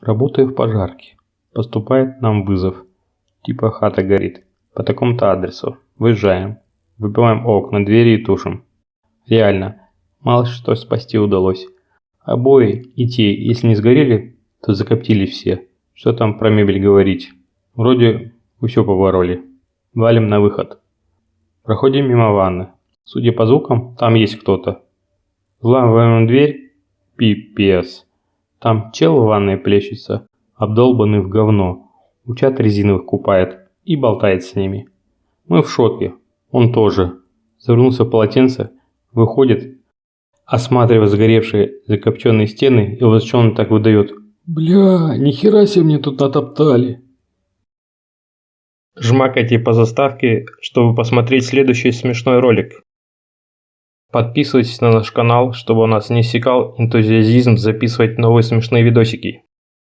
Работаю в пожарке. Поступает нам вызов. Типа хата горит. По такому-то адресу. Выезжаем. Выбиваем окна, двери и тушим. Реально. Мало что спасти удалось. Обои и те, если не сгорели, то закоптили все. Что там про мебель говорить. Вроде все побороли. Валим на выход. Проходим мимо ванны. Судя по звукам, там есть кто-то. Взламываем дверь. Пипец. Там чел в ванной плещется, обдолбанный в говно. Учат резиновых купает и болтает с ними. Мы в шоке. Он тоже. Завернулся в полотенце, выходит, осматривая сгоревшие закопченные стены и возмущенно так выдает. «Бля, нихера себе мне тут натоптали!» Жмакайте по заставке, чтобы посмотреть следующий смешной ролик. Подписывайтесь на наш канал, чтобы у нас не иссякал энтузиазизм записывать новые смешные видосики.